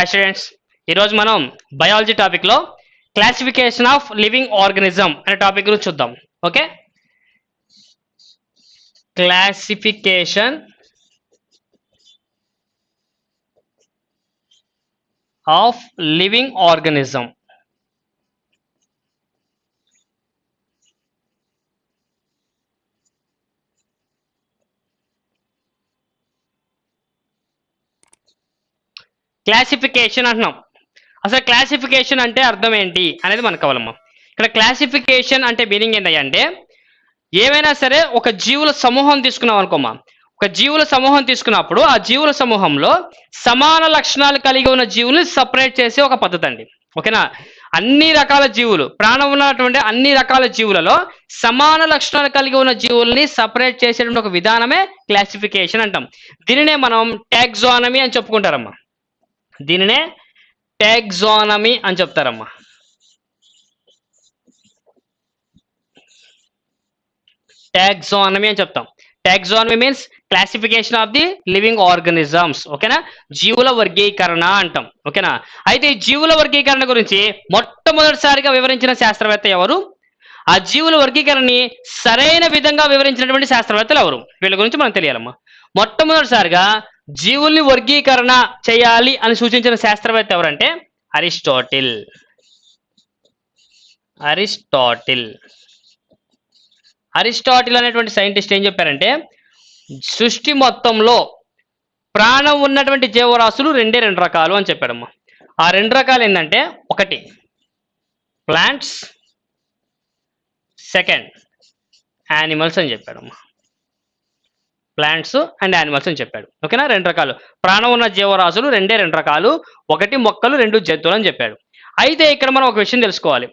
Hi students ఈరోజు మనం biology టాపిక్లో క్లాసిఫికేషన్ ఆఫ్ లివింగ్ ఆర్గనిజం అనే టాపిక్ గురించి చూద్దాం. Okay classification of living organism classification అంటున్నాం. అసలు క్లాసిఫికేషన్ అంటే అర్థం ఏంటి అనేది మనకు కావాలమ్మా ఇక్కడ క్లాసిఫికేషన్ అంటే మీనింగ్ ఏంటంటే ఏమైనా సరే ఒక జీవుల సమూహం తీసుకున్నాం అనుకోమా ఒక జీవుల సమూహం తీసుకున్నప్పుడు ఆ జీవుల సమూహంలో సమాన లక్షణాలు కలిగి ఉన్న జీవుల్ని సపరేట్ చేసే ఒక పద్ధతి అండి. ఓకేనా? అన్ని రకాల జీవులు ప్రాణం ఉన్నటువంటి అన్ని రకాల జీవులలో సమాన లక్షణాలు కలిగి ఉన్న జీవుల్ని సపరేట్ చేసేటువంటి ఒక విధానమే క్లాసిఫికేషన్ అంటాం. దీనినే మనం టాక్సానమీ అని చెప్పుకుంటారమ్మా. దీనినే టాక్సానమీ అని చెప్తారమ్మా. టాక్సానమీ అని చెప్తాం. Taxonomy means classification of the living organisms ఓకేనా? జీవుల వర్గీకరణ అంటాం ఓకేనా? అయితే ఈ జీవుల వర్గీకరణ గురించి మొట్టమొదటిసారిగా వివరించిన శాస్త్రవేత్త ఎవరు? ఆ జీవుల వర్గీకరణని సరైన విధంగా వివరించినటువంటి శాస్త్రవేత్తలు ఎవరు? వీళ్ళ గురించి మనం తెలియాలమ్మా. మొట్టమొదటిసారిగా జీవుల్ని వర్గీకరణ చేయాలి అని సూచించిన శాస్త్రవేత్త ఎవరంటే అరిస్టాటిల్. అరిస్టాటిల్. అరిస్టాటిల్ అనేటువంటి సైంటిస్ట్ ఏం చెప్పారంటే సృష్టి మొత్తంలో ప్రాణం ఉన్నటువంటి జీవరాశులు రెండే రెండు రకాలు అని చెప్పాడమ్మా. ఆ రెండు రకాలు ఏంటంటే ఒకటి ప్లాంట్స్ సెకండ్ యానిమల్స్ అని చెప్పాడమ్మా. ప్లాంట్స్ అండ్ యానిమల్స్ అని చెప్పాడు. ఓకేనా? రెండు రకాలు. ప్రాణం ఉన్న జీవరాశులు రెండే రెండు రకాలు. ఒకటి మొక్కలు రెండు జంతువులు అని చెప్పాడు. అయితే ఇక్కడ మనం ఒక విషయం తెలుసుకోవాలి.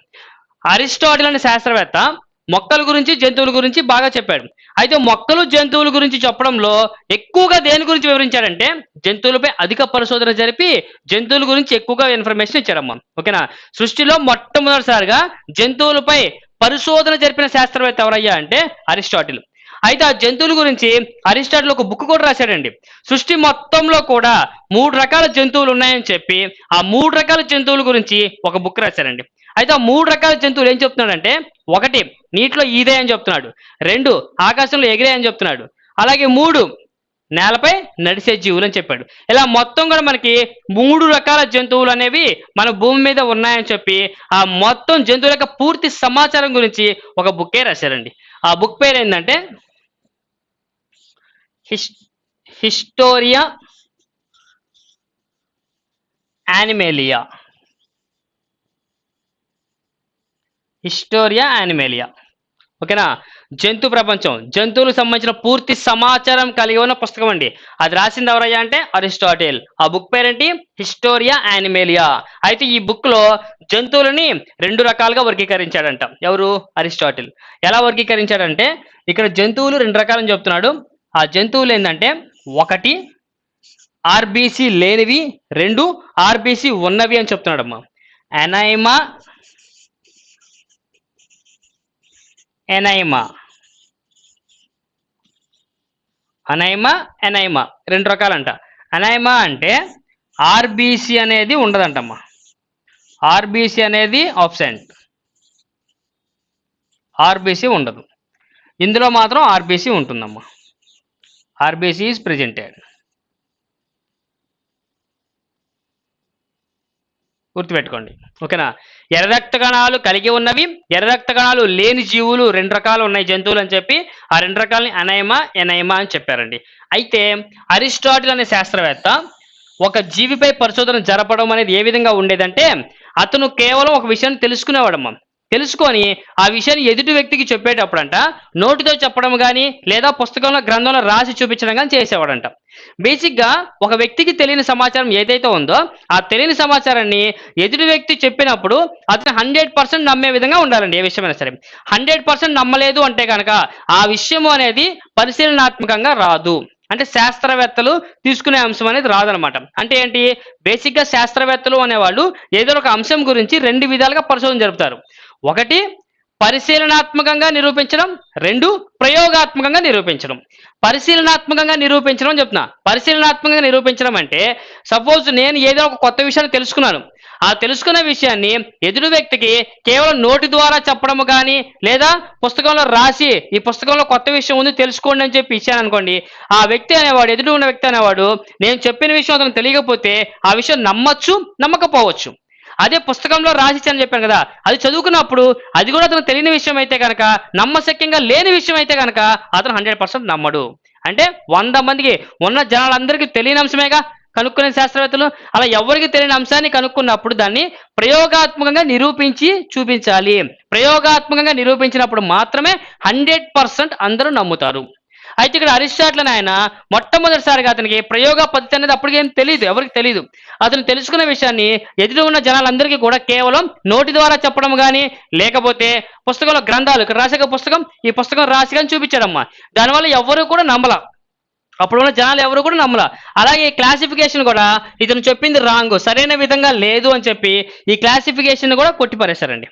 అరిస్టాటిల్ అనే శాస్త్రవేత్త మొక్కల గురించి జంతువుల గురించి బాగా చెప్పాడు. అయితే మొక్కలు జంతువుల గురించి చెప్పడంలో ఎక్కువగా దేని గురించి వివరించాడంటే జంతువులపై అధిక పరిశోధన జరిపి జంతువుల గురించి ఎక్కువగా ఇన్ఫర్మేషన్ ఇచ్చాడమ్మా. ఓకేనా? సృష్టిలో మొట్టమొదటిసారిగా జంతువులపై పరిశోధన జరిపిన శాస్త్రవేత్త ఎవరయ్యా అంటే అరిస్టాటిల్. అయితే ఆ జంతువుల గురించి అరిస్టాటిల్ ఒక బుక్ కూడా రాశాడండి. సృష్టి మొత్తంలో కూడా మూడు రకాల జంతువులు ఉన్నాయని చెప్పి ఆ మూడు రకాల జంతువుల గురించి ఒక బుక్ రాశారండి అయితే ఆ మూడు రకాల జంతువులు ఏం చెప్తున్నాడంటే ఒకటి నీటిలో ఈదే అని చెప్తున్నాడు. రెండు ఆకాశంలో ఎగిరే అని చెప్తున్నాడు. అలాగే మూడు నేలపై నడిచే జీవులు అని చెప్పాడు. ఇలా మొత్తం కూడా మనకి మూడు రకాల జంతువులు అనేవి మన భూమి మీద ఉన్నాయని చెప్పి ఆ మొత్తం జంతువుల యొక్క పూర్తి సమాచారం గురించి ఒక బుక్కే రాశారండి. ఆ బుక్ పేరు ఏంటంటే హిస్టోరియా యానిమేలియా హిస్టోరియా యానిమేలియా ఓకేనా జంతు ప్రపంచం. జంతువులకు సంబంధించిన పూర్తి సమాచారం కలిగి ఉన్న పుస్తకం అండి. అది రాసింది ఎవరయ్యా అంటే అరిస్టాటిల్. ఆ బుక్ పేరేంటి? హిస్టోరియా యానిమేలియా అయితే ఈ బుక్లో జంతువులని రెండు రకాలుగా వర్గీకరించాడంట. ఎవరు? అరిస్టాటిల్. ఎలా వర్గీకరించాడంటే ఇక్కడ జంతువులు రెండు రకాలని చెప్తున్నాడు. ఆ జంతువులు ఏంటంటే ఒకటి ఆర్బీసీ లేనివి రెండు ఆర్బీసీ ఉన్నవి అని చెప్తున్నాడమ్మా. ఎనైమా ఎనైమా. అనైమా ఎనైమా. రెండు రకాలంట. అనైమా అంటే ఆర్బీసీ అనేది ఉండదంటమ్మా. ఆర్బీసీ అనేది ఆబ్సెంట్. ఆర్బీసీ ఉండదు. ఇందులో మాత్రం ఆర్బీసీ ఉంటుందమ్మా. ఆర్బీసీ is ప్రెజెంటెడ్ గుర్తుపెట్టుకోండి. ఓకేనా? ఎర్ర రక్త కణాలు కలిగి ఉన్నవి ఎర్ర రక్త కణాలు లేని జీవులు రెండు రకాలు ఉన్నాయి జంతువులు అని చెప్పి ఆ రెండు రకాలని అనైమా ఎనైమా అని చెప్పారండి. అయితే అరిస్టాటిల్ అనే శాస్త్రవేత్త ఒక జీవిపై పరిశోధన జరపడం అనేది ఏ విధంగా ఉండేదంటే అతను కేవలం ఒక విషయాన్ని తెలుసుకునేవాడమ్మా. తెలుసుకొని ఆ విషయాన్ని ఎదుటి వ్యక్తికి చెప్పేటప్పుడంట నోటితో చెప్పడం కానీ లేదా పుస్తకంలో గ్రంథంలో రాసి చూపించడం కానీ చేసేవాడంట. బేసిక్గా ఒక వ్యక్తికి తెలియని సమాచారం ఏదైతే ఉందో ఆ తెలియని సమాచారాన్ని ఎదుటి వ్యక్తి చెప్పినప్పుడు అతను హండ్రెడ్ పర్సెంట్ నమ్మే విధంగా ఉండాలండి ఏ విషయమైనా సరే. హండ్రెడ్ పర్సెంట్ నమ్మలేదు అంటే కనుక ఆ విషయం అనేది పరిశీలనాత్మకంగా రాదు. అంటే శాస్త్రవేత్తలు తీసుకునే అంశం అనేది రాదనమాట. అంటే ఏంటి? బేసిక్గా శాస్త్రవేత్తలు అనేవాళ్ళు ఏదో ఒక అంశం గురించి రెండు విధాలుగా పరిశోధన జరుపుతారు. ఒకటి పరిశీలనాత్మకంగా నిరూపించడం. రెండు ప్రయోగాత్మకంగా నిరూపించడం. పరిశీలనాత్మకంగా నిరూపించడం అని చెప్తున్నా. పరిశీలనాత్మకంగా నిరూపించడం అంటే సపోజ్ నేను ఏదో ఒక కొత్త విషయాన్ని తెలుసుకున్నాను. ఆ తెలుసుకున్న విషయాన్ని ఎదురు వ్యక్తికి కేవలం నోటి ద్వారా చెప్పడము కానీ లేదా పుస్తకంలో రాసి ఈ పుస్తకంలో కొత్త విషయం ఉంది తెలుసుకోండి అని చెప్పి ఇచ్చాను అనుకోండి ఆ వ్యక్తి అనేవాడు ఎదురు ఉన్న వ్యక్తి అనేవాడు నేను చెప్పిన విషయం అతను తెలియకపోతే ఆ విషయం నమ్మచ్చు నమ్మకపోవచ్చు. అదే పుస్తకంలో రాసిచ్చని చెప్పాను కదా. అది చదువుకున్నప్పుడు అది కూడా అతను తెలియని విషయం అయితే కనుక నమ్మశక్యంగా లేని విషయం అయితే కనుక అతను హండ్రెడ్ పర్సెంట్ నమ్మడు. అంటే వంద మందికి ఉన్న జనాలందరికీ తెలియని అంశమేగా? కనుక్కునే శాస్త్రవేత్తలు అలా ఎవరికి తెలియని అంశాన్ని కనుక్కున్నప్పుడు దాన్ని ప్రయోగాత్మకంగా నిరూపించి చూపించాలి. ప్రయోగాత్మకంగా నిరూపించినప్పుడు మాత్రమే హండ్రెడ్ పర్సెంట్ అందరూ నమ్ముతారు. అయితే ఇక్కడ అరిస్టాట్లని ఆయన మొట్టమొదటిసారిగా అతనికి ప్రయోగ పద్ధతి అనేది అప్పటికేం తెలియదు ఎవరికి తెలియదు అతను తెలుసుకున్న విషయాన్ని ఎదురు ఉన్న జనాలందరికీ కూడా కేవలం నోటి ద్వారా చెప్పడం కానీ లేకపోతే పుస్తకంలో గ్రంథాలు ఇక్కడ రాసే పుస్తకం ఈ పుస్తకం రాసి కానీ చూపించాడమ్మా. దానివల్ల ఎవరు కూడా నమ్మల. అప్పుడు ఉన్న జనాలు ఎవరు కూడా నమ్మల. అలాగే ఈ క్లాసిఫికేషన్ కూడా ఇతను చెప్పింది రాంగ్ సరైన విధంగా లేదు అని చెప్పి ఈ క్లాసిఫికేషన్ కూడా కొట్టిపారేశారండి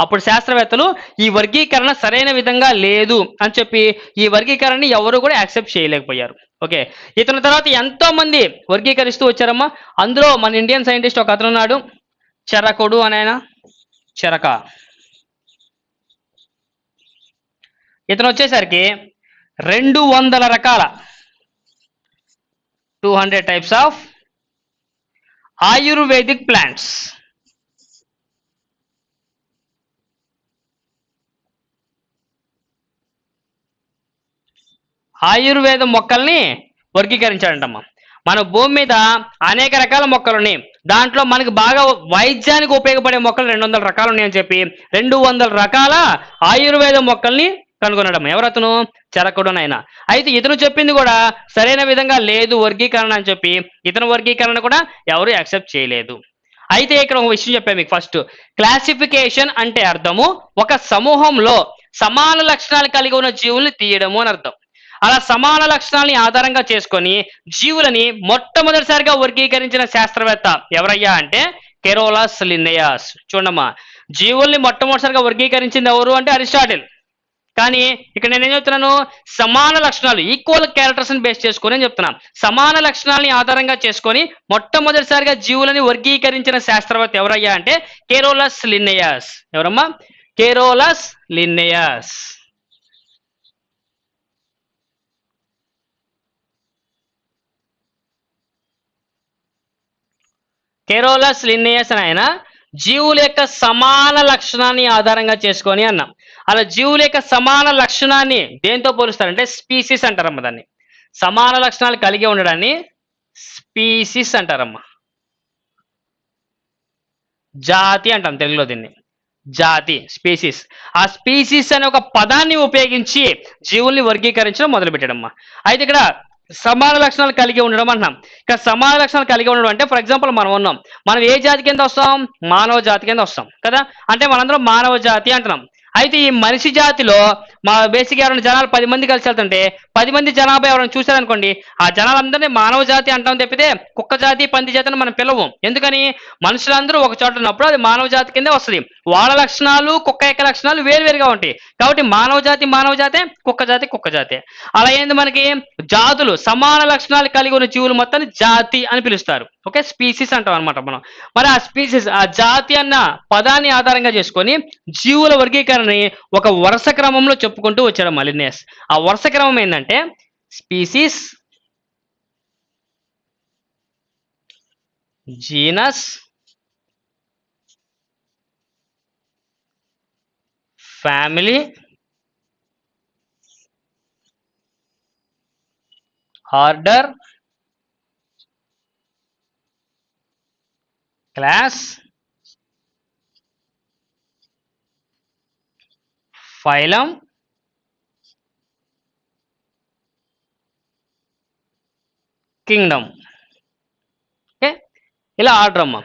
అప్పుడు శాస్త్రవేత్తలు ఈ వర్గీకరణ సరైన విధంగా లేదు అని చెప్పి ఈ వర్గీకరణని ఎవరు కూడా యాక్సెప్ట్ చేయలేకపోయారు. ఓకే. ఇతని తర్వాత ఎంతో మంది వర్గీకరిస్తూ వచ్చారమ్మా. అందులో మన ఇండియన్ సైంటిస్ట్ ఒక అతను ఉన్నాడు. చెరకుడు అని ఆయన. చెరక. ఇతను వచ్చేసరికి రెండు వందల రకాల two hundred types of Ayurvedic plants Ayurveda మొక్కల్ని వర్గీకరించాడంటమ్మా. మన భూమి మీద అనేక రకాల మొక్కలు ఉన్నాయి దాంట్లో మనకి బాగా వైద్యానికి ఉపయోగపడే మొక్కలు రెండు వందల రకాలు ఉన్నాయని చెప్పి రెండు వందల రకాల ఆయుర్వేద మొక్కల్ని కనుగొనడం ఎవరతను చరకుడునైనా అయితే ఇతను చెప్పింది కూడా సరైన విధంగా లేదు వర్గీకరణ అని చెప్పి ఇతను వర్గీకరణ కూడా ఎవరు యాక్సెప్ట్ చేయలేదు. అయితే ఇక్కడ ఒక విషయం చెప్పాను మీకు ఫస్ట్. క్లాసిఫికేషన్ అంటే అర్థము ఒక సమూహంలో సమాన లక్షణాలు కలిగి ఉన్న జీవుల్ని తీయడము అని అర్థం. అలా సమాన లక్షణాలని ఆధారంగా చేసుకొని జీవులని మొట్టమొదటిసారిగా వర్గీకరించిన శాస్త్రవేత్త ఎవరయ్యా అంటే కెరోలాస్ లిన్నయాస్. చూడమ్మా జీవుల్ని మొట్టమొదటిసారిగా వర్గీకరించింది ఎవరు అంటే అరిస్టాటిల్. కానీ ఇక్కడ నేను ఏం చెప్తున్నాను? సమాన లక్షణాలు ఈక్వల్ క్యారెక్టర్స్ని బేస్ చేసుకొని అని చెప్తున్నా. సమాన లక్షణాలని ఆధారంగా చేసుకొని మొట్టమొదటిసారిగా జీవులని వర్గీకరించిన శాస్త్రవేత్త ఎవరయ్యా అంటే కేరోలస్ లిన్నయాస్. ఎవరమ్మా? కేరోలస్ లిన్నయాస్. కెరోలస్ లిన్నేయస్ అని ఆయన జీవుల యొక్క సమాన లక్షణాన్ని ఆధారంగా చేసుకొని అన్నాం. అలా జీవుల యొక్క సమాన లక్షణాన్ని దేంతో పోలుస్తారంటే స్పీసీస్ అంటారమ్మ దాన్ని. సమాన లక్షణాలు కలిగి ఉండడాన్ని స్పీసీస్ అంటారమ్మా. జాతి అంటాం తెలుగులో దీన్ని. జాతి స్పీసీస్. ఆ స్పీసీస్ అనే ఒక పదాన్ని ఉపయోగించి జీవుల్ని వర్గీకరించడం మొదలుపెట్టడమ్మా. అయితే ఇక్కడ సమాన లక్షణాలు కలిగి ఉండడం అంటున్నాం. ఇక్కడ సమాన లక్షణాలు కలిగి ఉండడం అంటే ఫర్ ఎగ్జాంపుల్ మనం ఉన్నాం. మనం ఏ జాతి కింద వస్తాం? మానవ జాతి కింద వస్తాం. కదా? అంటే మనందరం మానవ జాతి అంటున్నాం. అయితే ఈ మనిషి జాతిలో మా బేసిక్ ఎవరైనా జనాలు పది మంది కలిసి వెళ్తుంటే పది మంది జనాభా ఎవరైనా చూశారనుకోండి ఆ జనాలందరినీ మానవ జాతి అంటాం తప్పితే కుక్క జాతి పంది జాతి అని మనం పిలవం. ఎందుకని? మనుషులందరూ ఒక చోట ఉన్నప్పుడు అది మానవ జాతి కిందే వస్తుంది. వాళ్ళ లక్షణాలు కుక్క యొక్క లక్షణాలు వేరువేరుగా ఉంటాయి. కాబట్టి మానవ జాతి మానవ జాతే కుక్క జాతి కుక్క జాతే. అలా ఏంది మనకి జాతులు సమాన లక్షణాలు కలిగి ఉన్న జీవులు మొత్తాన్ని జాతి అని పిలుస్తారు. ఓకే? స్పీసీస్ అంటాం అనమాట మనం. మరి ఆ స్పీసీస్ ఆ జాతి అన్న పదాన్ని ఆధారంగా చేసుకొని జీవుల వర్గీకరణ వర్గీకరణని ఒక వరుస క్రమంలో చెప్పుకుంటూ వచ్చాడు మలినేస్. ఆ వరుస క్రమం ఏంటంటే species genus family order class phylum. Kingdom. Okay? ఇలా ఆర్డర్ అమ్మా.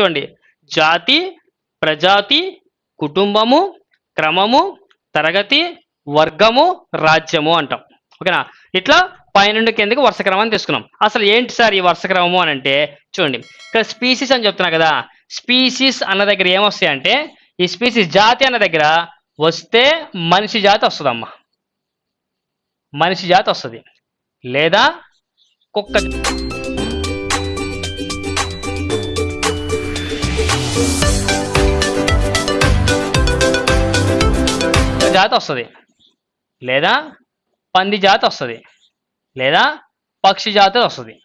చూడండి. జాతి ప్రజాతి కుటుంబము క్రమము తరగతి వర్గము రాజ్యము అంటాం. ఓకేనా? ఇట్లా పైనుండి కిందకి వరుస క్రమాన్ని తీసుకున్నాం. అసలు ఏంటి సార్ ఈ వరుస క్రమము అని అంటే చూడండి. ఇక్కడ స్పీసీస్ అని చెప్తున్నా కదా. స్పీసీస్ అన్న దగ్గర ఏమొస్తాయంటే ఈ స్పీసీస్ జాతి అన్న దగ్గర వస్తే మనిషి జాతి వస్తుందమ్మా. మనిషి జాతి వస్తుంది. లేదా కుక్క జాతి వస్తుంది. లేదా పంది జాతి వస్తుంది. లేదా పక్షి జాతి వస్తుంది.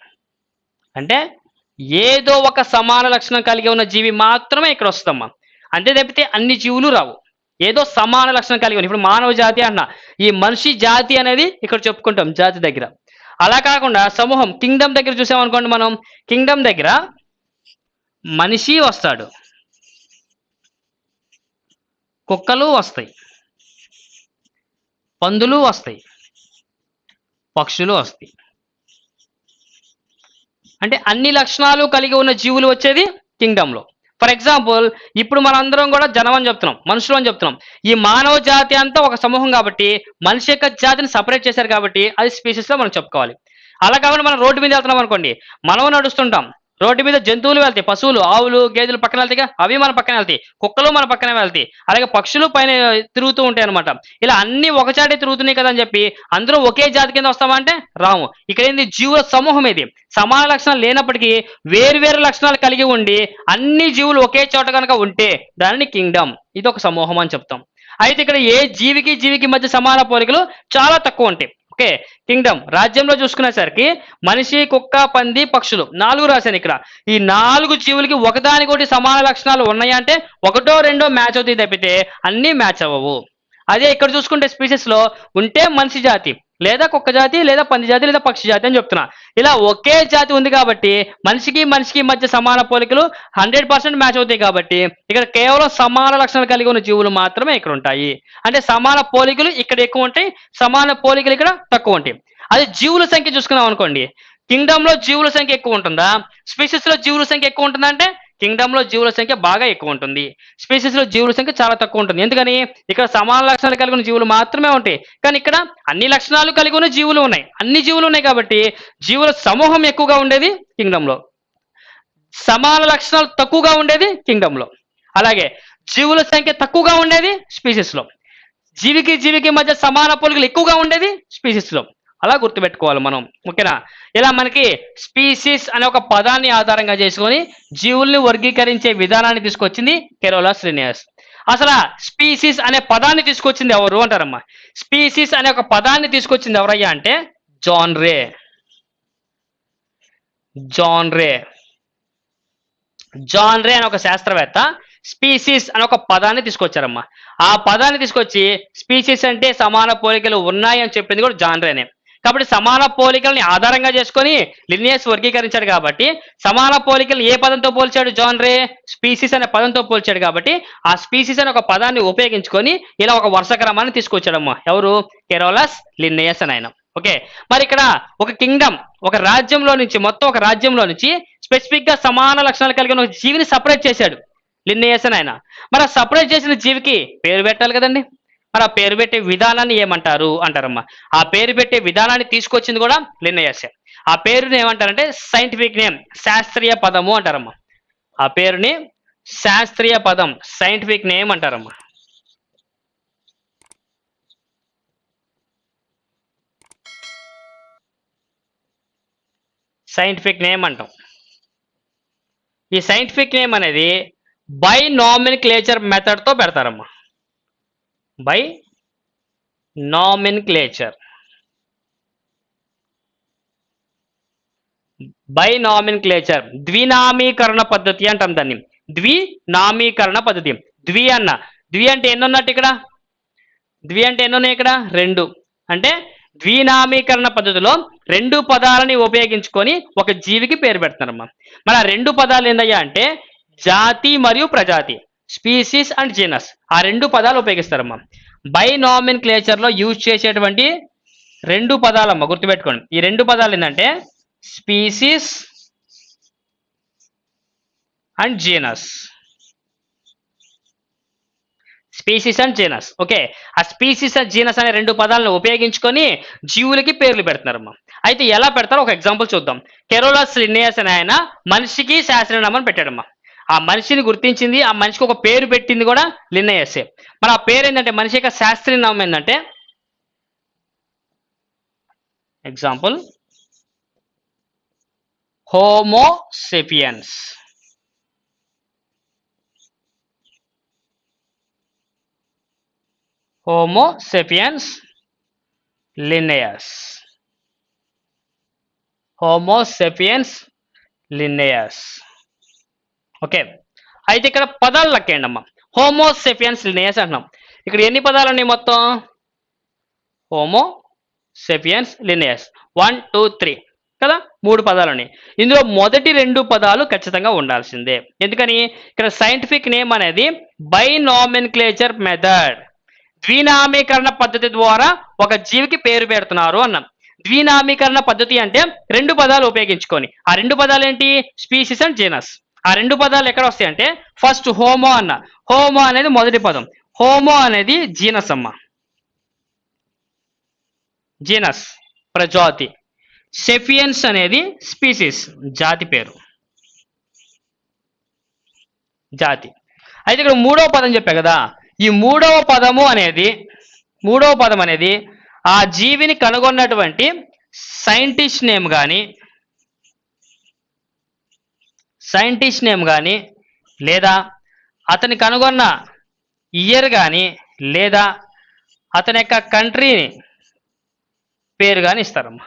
అంటే ఏదో ఒక సమాన లక్షణం కలిగి ఉన్న జీవి మాత్రమే ఇక్కడ వస్తుందమ్మా. అంతే తప్పితే అన్ని జీవులు రావు. ఏదో సమాన లక్షణం కలిగి ఉంది. ఇప్పుడు మానవ జాతి అన్న ఈ మనిషి జాతి అనేది ఇక్కడ చెప్పుకుంటాం జాతి దగ్గర. అలా కాకుండా సమూహం కింగ్డమ్ దగ్గర చూసామనుకోండి మనం. కింగ్డమ్ దగ్గర మనిషి వస్తాడు. కుక్కలు వస్తాయి. పందులు వస్తాయి. పక్షులు వస్తాయి. అంటే అన్ని లక్షణాలు కలిగి ఉన్న జీవులు వచ్చేది కింగ్డంలో ఫర్ ఎగ్జాంపుల్ ఇప్పుడు మనందరం కూడా జనం అని చెప్తున్నాం మనుషులు అని చెప్తున్నాం. ఈ మానవ జాతి అంతా ఒక సమూహం కాబట్టి మనిషి యొక్క జాతిని సపరేట్ చేశారు కాబట్టి అది స్పీసీస్లో మనం చెప్పుకోవాలి. అలా కాకుండా మనం రోడ్డు మీద వెళ్తున్నాం అనుకోండి మనం నడుస్తుంటాం. రోడ్డు మీద జంతువులు వెళ్తాయి పశువులు ఆవులు గేదెలు పక్కన వెళ్తాయి అవి మన పక్కన వెళ్తాయి కుక్కలు మన పక్కనే వెళ్తాయి. అలాగే పక్షులు పైన తిరుగుతూ ఉంటాయి అనమాట ఇలా అన్ని ఒకచాటే తిరుగుతున్నాయి కదా అని చెప్పి అందరూ ఒకే జాతి కింద వస్తామంటే రాము. ఇక్కడ ఏంది? జీవుల సమూహం ఇది. సమాన లక్షణాలు లేనప్పటికీ వేరు వేరు లక్షణాలు కలిగి ఉండి అన్ని జీవులు ఒకే చోట కనుక ఉంటే దానిని కింగ్డమ్. ఇది ఒక సమూహం అని చెప్తాం. అయితే ఇక్కడ ఏ జీవికి జీవికి మధ్య సమాన పోలికలు చాలా తక్కువ ఉంటాయి. Okay kingdom. రాజ్యంలో చూసుకునేసరికి మనిషి కుక్క పంది పక్షులు నాలుగు రాశాను ఇక్కడ. ఈ నాలుగు జీవులకి ఒకదానికొకటి సమాన లక్షణాలు ఉన్నాయా అంటే ఒకటో రెండో మ్యాచ్ అవుతాయి తప్పితే అన్నీ మ్యాచ్ అవ్వవు. అదే ఇక్కడ చూసుకుంటే స్పీసెస్లో ఉంటే మనిషి జాతి లేదా కుక్క జాతి లేదా పంది జాతి లేదా పక్షి జాతి అని చెప్తున్నా. ఇలా ఒకే జాతి ఉంది కాబట్టి మనిషికి మనిషికి మధ్య సమాన పోలికలు హండ్రెడ్ పర్సెంట్ మ్యాచ్ అవుతాయి కాబట్టి ఇక్కడ కేవలం సమాన లక్షణాలు కలిగి ఉన్న జీవులు మాత్రమే ఇక్కడ ఉంటాయి. అంటే సమాన పోలికలు ఇక్కడ ఎక్కువ ఉంటాయి సమాన పోలికలు ఇక్కడ తక్కువ ఉంటాయి. అది జీవుల సంఖ్య చూసుకున్నాం అనుకోండి. కింగ్డమ్లో జీవుల సంఖ్య ఎక్కువ ఉంటుందా? స్పీసెస్లో జీవుల సంఖ్య ఎక్కువ ఉంటుందా అంటే కింగ్డమ్లో జీవుల సంఖ్య బాగా ఎక్కువ ఉంటుంది స్పీసీస్లో జీవుల సంఖ్య చాలా తక్కువ ఉంటుంది ఎందుకని? ఇక్కడ సమాన లక్షణాలు కలిగి ఉన్న జీవులు మాత్రమే ఉంటాయి. కానీ ఇక్కడ అన్ని లక్షణాలు కలిగి ఉన్న జీవులు ఉన్నాయి. అన్ని జీవులు ఉన్నాయి కాబట్టి జీవుల సమూహం ఎక్కువగా ఉండేది కింగ్డమ్లో. సమాన లక్షణాలు తక్కువగా ఉండేది కింగ్డమ్లో. అలాగే జీవుల సంఖ్య తక్కువగా ఉండేది స్పీసీస్లో. జీవికి జీవికి మధ్య సమాన పోలికలు ఎక్కువగా ఉండేది స్పీసీస్లో. అలా గుర్తుపెట్టుకోవాలి మనం. ఓకేనా? ఇలా మనకి స్పీసీస్ అనే ఒక పదాన్ని ఆధారంగా చేసుకొని జీవుల్ని వర్గీకరించే విధానాన్ని తీసుకొచ్చింది కెరోలాస్ శ్రీనివాస్ అసలు స్పీసీస్ అనే పదాన్ని తీసుకొచ్చింది ఎవరు అంటారమ్మా? స్పీసీస్ అనే ఒక పదాన్ని తీసుకొచ్చింది ఎవరయ్యా అంటే John Ray John Ray John Ray అనే ఒక శాస్త్రవేత్త స్పీసీస్ అనే ఒక పదాన్ని తీసుకొచ్చారమ్మా. ఆ పదాన్ని తీసుకొచ్చి స్పీసీస్ అంటే సమాన పోలికలు ఉన్నాయి అని చెప్పింది కూడా జాన్ రేనే కాబట్టి సమాన పోలికల్ని ఆధారంగా చేసుకొని లినియస్ వర్గీకరించాడు కాబట్టి సమాన పోలికలు ఏ పదంతో పోల్చాడు జాన్ రే? స్పీసీస్ అనే పదంతో పోల్చాడు కాబట్టి ఆ స్పీసీస్ అనే ఒక పదాన్ని ఉపయోగించుకొని ఇలా ఒక వరుస క్రమాన్ని తీసుకొచ్చాడమ్మా. ఎవరు? కెరోలస్ లినియస్ అని ఆయన. ఓకే. మరి ఇక్కడ ఒక కింగ్డమ్ ఒక రాజ్యంలో నుంచి మొత్తం ఒక రాజ్యంలో నుంచి స్పెసిఫిక్గా సమాన లక్షణాలు కలిగిన ఒక జీవిని సపరేట్ చేశాడు లిన్నేయస్ ఆయన. మరి ఆ సపరేట్ చేసిన జీవికి పేరు పెట్టాలి కదండి. మరి ఆ పేరు పెట్టే విధానాన్ని ఏమంటారు అంటారమ్మా. ఆ పేరు పెట్టే విధానాన్ని తీసుకొచ్చింది కూడా లిన్నయస్ ఆ పేరుని ఏమంటారంటే సైంటిఫిక్ నేమ్ శాస్త్రీయ పదము అంటారమ్మా. ఆ పేరుని శాస్త్రీయ పదం సైంటిఫిక్ నేమ్ అంటారమ్మా. సైంటిఫిక్ నేమ్ అంటాం. ఈ సైంటిఫిక్ నేమ్ అనేది బై నామినిక్లేచర్ మెథడ్తో పెడతారమ్మా. Bi nomenclature bi nomenclature ద్వినామీకరణ పద్ధతి అంటాం దాన్ని. ద్వినామీకరణ పద్ధతి. ద్వి అన్న. ద్వి అంటే ఎన్ని ఉన్నట్టు ఇక్కడ? ద్వి అంటే ఎన్ని ఉన్నాయి ఇక్కడ? రెండు. అంటే ద్వినామీకరణ పద్ధతిలో రెండు పదాలని ఉపయోగించుకొని ఒక జీవికి పేరు పెడుతున్నారమ్మా మరి ఆ రెండు పదాలు ఏందయ్యా అంటే జాతి మరియు ప్రజాతి. Species and genus. ఆ రెండు పదాలు ఉపయోగిస్తారమ్మా. బై నామిన్ క్లేచర్లో యూజ్ చేసేటువంటి రెండు పదాలమ్మా గుర్తుపెట్టుకోండి. ఈ రెండు పదాలు ఏంటంటే species and genus. Species and genus. Okay. ఆ స్పీసీస్ అండ్ జీనస్ అనే రెండు పదాలను ఉపయోగించుకొని జీవులకి పేర్లు పెడుతున్నారమ్మా. అయితే ఎలా పెడతారో ఒక ఎగ్జాంపుల్ చూద్దాం. కెరోలాస్ లిన్నేయస్ అని ఆయన మనిషికి శాస్త్రనామని పెట్టాడమ్మా. ఆ మనిషిని గుర్తించింది ఆ మనిషికి ఒక పేరు పెట్టింది కూడా లిన్నయస్సే మరి ఆ పేరు ఏంటంటే మనిషి యొక్క శాస్త్రీయ నామం ఏంటంటే example Homo sapiens Homo sapiens Linnaeus Homo sapiens Linnaeus okay. అయితే ఇక్కడ పదాలు లెక్కేయండి అమ్మా హోమోసెఫియన్స్ లినేయస్ అంటున్నాం. ఇక్కడ ఎన్ని పదాలు ఉన్నాయి మొత్తం? Homo sapiens Linnaeus. One two three కదా? మూడు పదాలు ఉన్నాయి. ఇందులో మొదటి రెండు పదాలు ఖచ్చితంగా ఉండాల్సిందే. ఎందుకని? ఇక్కడ సైంటిఫిక్ నేమ్ అనేది బైనామిన్క్లేచర్ మెథడ్. ద్వినామీకరణ పద్ధతి ద్వారా ఒక జీవికి పేరు పెడుతున్నారు అన్నాం. ద్వినామీకరణ పద్ధతి అంటే రెండు పదాలు ఉపయోగించుకొని. ఆ రెండు పదాలు ఏంటి? Species and genus. ఆ రెండు పదాలు ఎక్కడ వస్తాయంటే ఫస్ట్ హోమో అన్న. హోమో అనేది మొదటి పదం. హోమో అనేది జీనస్ అమ్మ జీనస్ ప్రజాతి. సెఫియన్స్ అనేది స్పీసీస్ జాతి పేరు. జాతి. అయితే ఇక్కడ మూడవ పదం చెప్పా కదా. ఈ మూడవ పదము అనేది మూడవ పదం అనేది ఆ జీవిని కనుగొన్నటువంటి సైంటిస్ట్ నేమ్ కానీ సైంటిస్ట్ నేమ్ కానీ లేదా అతని కనుగొన్న ఇయర్ కానీ లేదా అతని యొక్క కంట్రీని పేరు కానీ ఇస్తారమ్మా.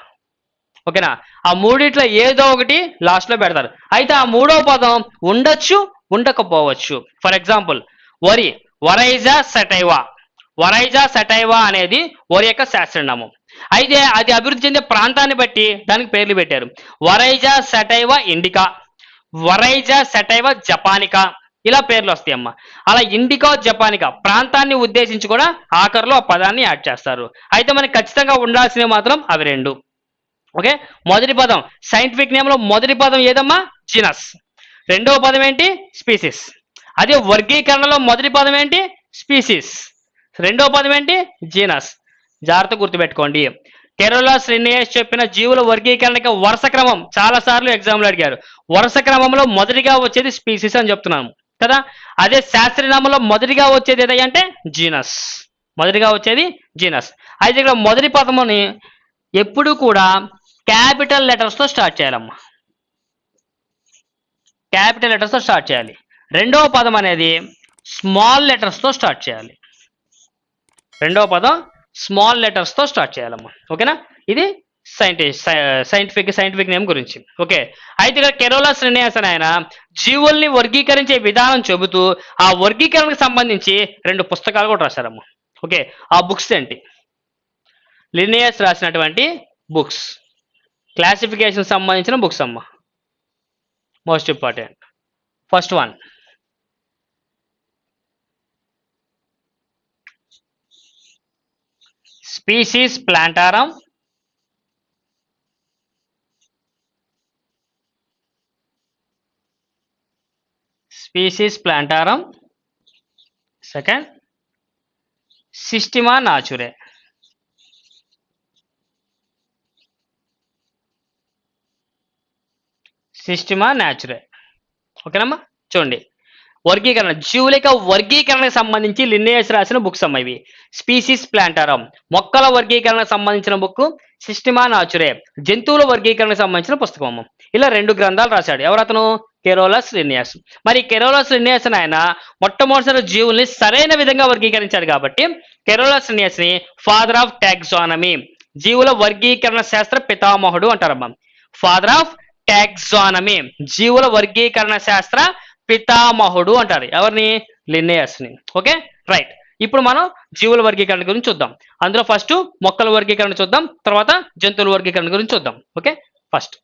ఓకేనా? ఆ మూడిట్లో ఏదో ఒకటి లాస్ట్లో పెడతారు. అయితే ఆ మూడో పదం ఉండొచ్చు ఉండకపోవచ్చు. ఫర్ ఎగ్జాంపుల్ వరి వరైజా సెటైవా. వరైజా సెటైవా అనేది వరి యొక్క శాస్త్రనామం. అయితే అది అభివృద్ధి చెందే ప్రాంతాన్ని బట్టి దానికి పేర్లు పెట్టారు. Oryza sativa indica. Oryza sativa japonica. ఇలా పేర్లు వస్తాయి అమ్మ అలా ఇండికా జపానికా. ప్రాంతాన్ని ఉద్దేశించి కూడా ఆఖరిలో ఆ పదాన్ని యాడ్ చేస్తారు. అయితే మనకి ఖచ్చితంగా ఉండాల్సినవి మాత్రం అవి రెండు. ఓకే? మొదటి పదం. సైంటిఫిక్ నేమ్లో మొదటి పదం ఏదమ్మా? జీనస్. రెండవ పదం ఏంటి? స్పీసీస్. అదే వర్గీకరణలో మొదటి పదం ఏంటి? స్పీసీస్. రెండవ పదం ఏంటి? జీనస్. జాగ్రత్త గుర్తుపెట్టుకోండి. కేరళ శ్రీనివాస్ చెప్పిన జీవుల వర్గీకరణకి వరుస క్రమం. చాలా సార్లు ఎగ్జామ్లు అడిగారు. వరుస క్రమంలో మొదటిగా వచ్చేది స్పీసీస్ అని చెప్తున్నాము. కదా? అదే శాస్త్రనామంలో మొదటిగా వచ్చేది ఏదంటే జీనస్. మొదటిగా వచ్చేది జీనస్. అయితే ఇక్కడ మొదటి పదముని ఎప్పుడు కూడా క్యాపిటల్ లెటర్స్తో స్టార్ట్ చేయాలమ్మా. క్యాపిటల్ లెటర్స్తో స్టార్ట్ చేయాలి. రెండవ పదం అనేది స్మాల్ లెటర్స్తో స్టార్ట్ చేయాలి. రెండవ పదం స్మాల్ లెటర్స్తో స్టార్ట్ చేయాలమ్మా. ఓకేనా? ఇది సైంటిస్ట్ సైంటిఫిక్ సైంటిఫిక్ నేమ్ గురించి. ఓకే? అయితే ఇక్కడ కెరోలా రినియాస్ అని ఆయన జీవుల్ని వర్గీకరించే విధానం చెబుతూ ఆ వర్గీకరణకు సంబంధించి రెండు పుస్తకాలు కూడా రాశారమ్మా. ఓకే? ఆ బుక్స్ ఏంటి? లినియస్ రాసినటువంటి బుక్స్. క్లాసిఫికేషన్ సంబంధించిన బుక్స్ అమ్మ. Most important. First one. Species Plantarum. Species Plantarum. Second. Systema Naturae. Systema Naturae. ఓకేనమ్మా? చూడండి. వర్గీకరణ జీవులక వర్గీకరణకు సంబంధించి లిన్నేయస్ రాసిన బుక్స్ అమ్మ ఇవి. స్పీసీస్ ప్లాంటారం మొక్కల వర్గీకరణకు సంబంధించిన బుక్ సిస్టిమా నాచురే జంతువుల వర్గీకరణకు సంబంధించిన పుస్తకం అమ్మ. ఇలా రెండు గ్రంథాలు రాశాడు. ఎవరతను? కెరోలస్ లినియస్ మరి కెరోలస్ లినియస్ ఆయన మొట్టమొదటిసారి జీవుల్ని సరైన విధంగా వర్గీకరించాడు కాబట్టి కెరోలస్ లినియస్ని ఫాదర్ ఆఫ్ టాక్సానమీ జీవుల వర్గీకరణ శాస్త్ర పితామహుడు అంటారమ్మా. ఫాదర్ ఆఫ్ టాక్సానమీ జీవుల వర్గీకరణ శాస్త్ర పితామహుడు అంటారు. ఎవరిని? లిన్నేయస్ని. ఓకే? రైట్. ఇప్పుడు మనం జీవుల వర్గీకరణ గురించి చూద్దాం. అందులో ఫస్ట్ మొక్కల వర్గీకరణ చూద్దాం. తర్వాత జంతువుల వర్గీకరణ గురించి చూద్దాం. ఓకే? ఫస్ట్